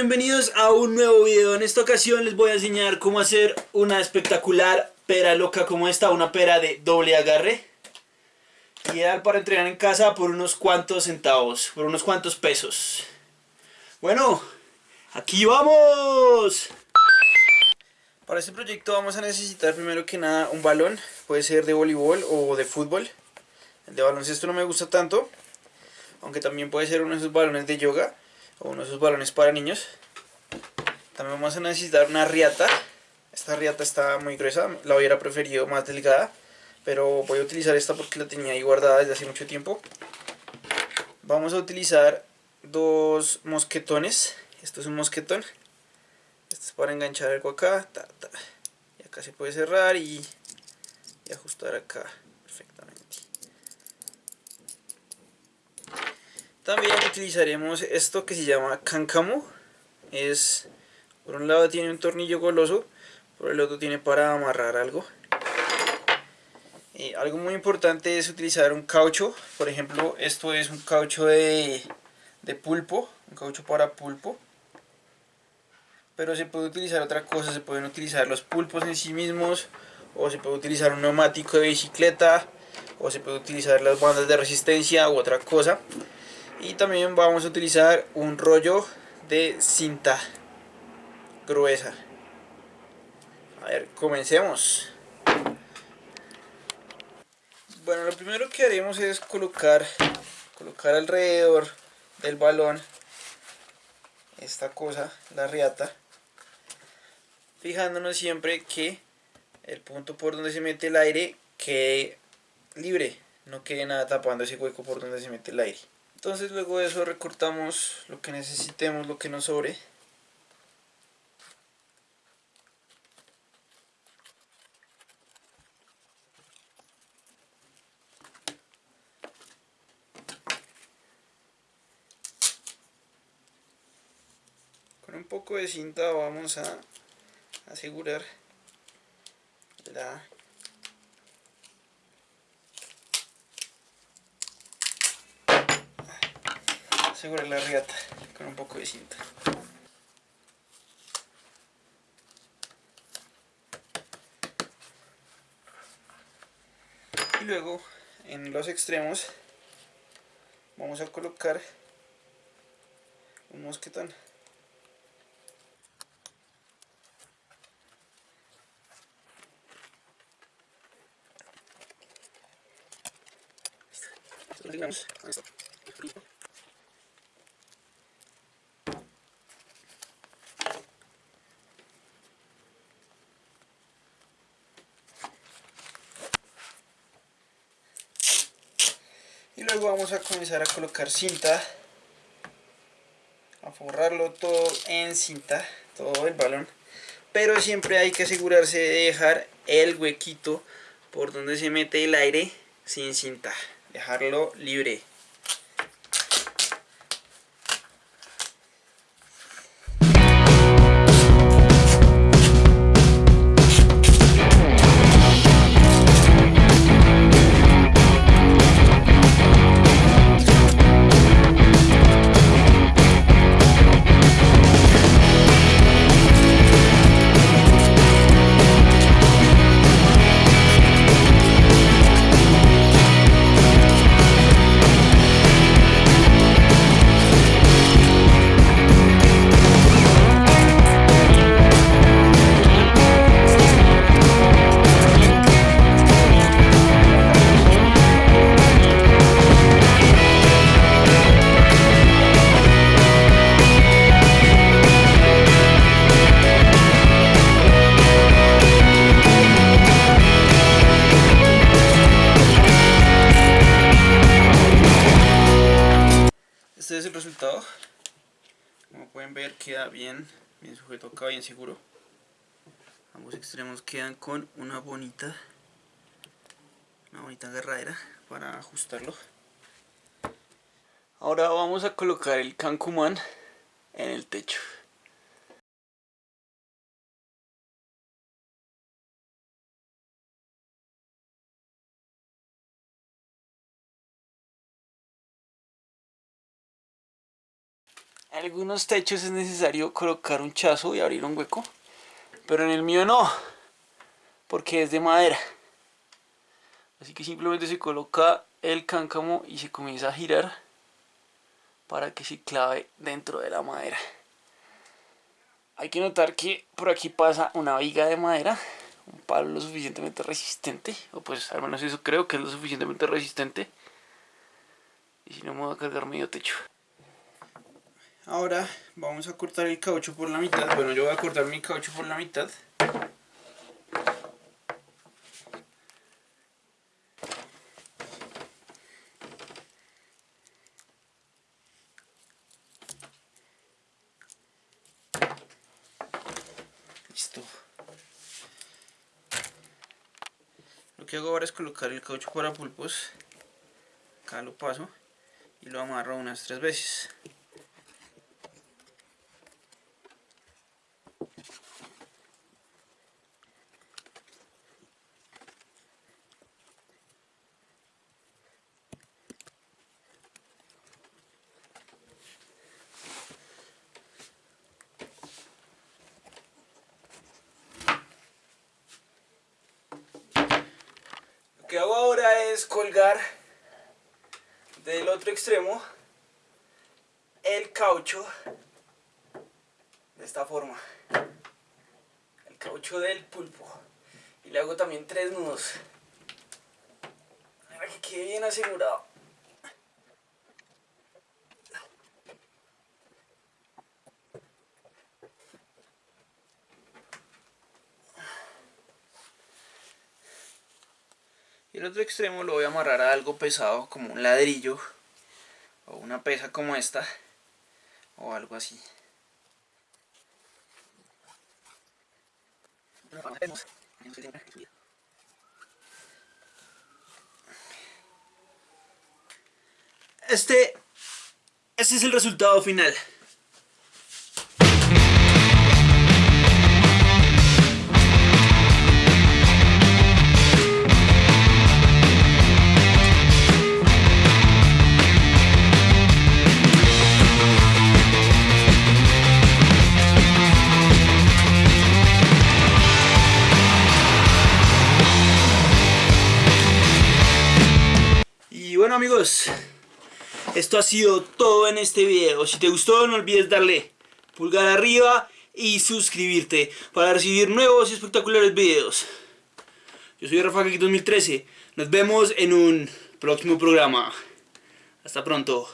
bienvenidos a un nuevo video. En esta ocasión les voy a enseñar cómo hacer una espectacular pera loca como esta, una pera de doble agarre. Ideal para entrenar en casa por unos cuantos centavos, por unos cuantos pesos. Bueno, aquí vamos. Para este proyecto vamos a necesitar primero que nada un balón, puede ser de voleibol o de fútbol. El de baloncesto no me gusta tanto, aunque también puede ser uno de esos balones de yoga o uno de esos balones para niños. También vamos a necesitar una riata. Esta riata está muy gruesa, la hubiera preferido más delgada, pero voy a utilizar esta porque la tenía ahí guardada desde hace mucho tiempo. Vamos a utilizar dos mosquetones. Esto es un mosquetón. Esto es para enganchar algo acá. Y acá se puede cerrar y, y ajustar acá También utilizaremos esto que se llama cáncamo. Es, por un lado tiene un tornillo goloso, por el otro tiene para amarrar algo. Y algo muy importante es utilizar un caucho. Por ejemplo, esto es un caucho de, de pulpo, un caucho para pulpo. Pero se puede utilizar otra cosa, se pueden utilizar los pulpos en sí mismos, o se puede utilizar un neumático de bicicleta, o se puede utilizar las bandas de resistencia u otra cosa y también vamos a utilizar un rollo de cinta gruesa. A ver comencemos. Bueno lo primero que haremos es colocar colocar alrededor del balón esta cosa la riata fijándonos siempre que el punto por donde se mete el aire quede libre no quede nada tapando ese hueco por donde se mete el aire entonces luego de eso recortamos lo que necesitemos, lo que nos sobre. Con un poco de cinta vamos a asegurar la asegurar la riata con un poco de cinta. Y luego en los extremos vamos a colocar un mosquetón. Luego vamos a comenzar a colocar cinta. A forrarlo todo en cinta todo el balón. Pero siempre hay que asegurarse de dejar el huequito por donde se mete el aire sin cinta. Dejarlo libre el resultado. Como pueden ver queda bien. Bien sujeto acá bien seguro. Ambos extremos quedan con una bonita una bonita agarradera para ajustarlo. Ahora vamos a colocar el cancumán en el techo algunos techos es necesario colocar un chazo y abrir un hueco. Pero en el mío no. Porque es de madera. Así que simplemente se coloca el cáncamo y se comienza a girar para que se clave dentro de la madera. Hay que notar que por aquí pasa una viga de madera, un palo lo suficientemente resistente, o pues al menos eso creo que es lo suficientemente resistente. Y si no me voy a cargar medio techo. Ahora vamos a cortar el caucho por la mitad. Bueno, yo voy a cortar mi caucho por la mitad. Lo que hago ahora es colocar el caucho para pulpos. Acá lo paso y lo amarro unas tres veces. Lo que hago ahora es colgar del otro extremo el caucho de esta forma. El caucho del pulpo. Y le hago también tres nudos. Para que quede bien asegurado El otro extremo lo voy a amarrar a algo pesado como un ladrillo o una pesa como esta o algo así. Este, este es el resultado final. Amigos, esto ha sido todo en este video. Si te gustó no olvides darle pulgar arriba y suscribirte para recibir nuevos y espectaculares videos. Yo soy Rafa 2013. Nos vemos en un próximo programa. Hasta pronto.